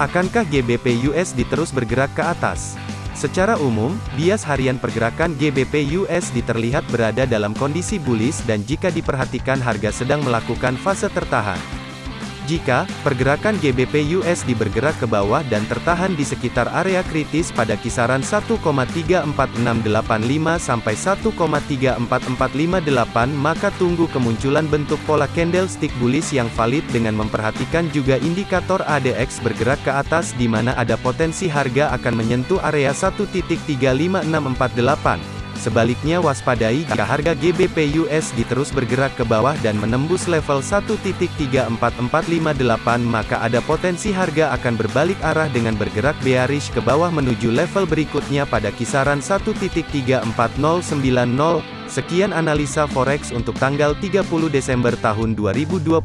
Akankah GBP USD terus bergerak ke atas? Secara umum, bias harian pergerakan GBP USD terlihat berada dalam kondisi bullish dan jika diperhatikan harga sedang melakukan fase tertahan. Jika pergerakan GBP USD bergerak ke bawah dan tertahan di sekitar area kritis pada kisaran 1,34685 sampai 1,34458 maka tunggu kemunculan bentuk pola candlestick bullish yang valid dengan memperhatikan juga indikator ADX bergerak ke atas di mana ada potensi harga akan menyentuh area 1.35648. Sebaliknya waspadai jika harga GBP USD terus bergerak ke bawah dan menembus level 1.34458 maka ada potensi harga akan berbalik arah dengan bergerak bearish ke bawah menuju level berikutnya pada kisaran 1.34090. Sekian analisa forex untuk tanggal 30 Desember tahun 2021.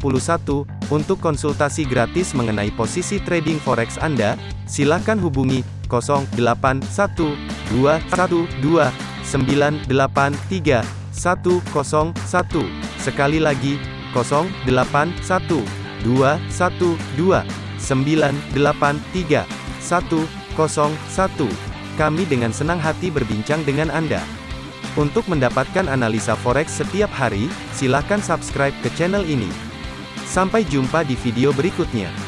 Untuk konsultasi gratis mengenai posisi trading forex Anda, silakan hubungi 081212 983 101. Sekali lagi, 081 212 983 101. Kami dengan senang hati berbincang dengan Anda. Untuk mendapatkan analisa forex setiap hari, silakan subscribe ke channel ini. Sampai jumpa di video berikutnya.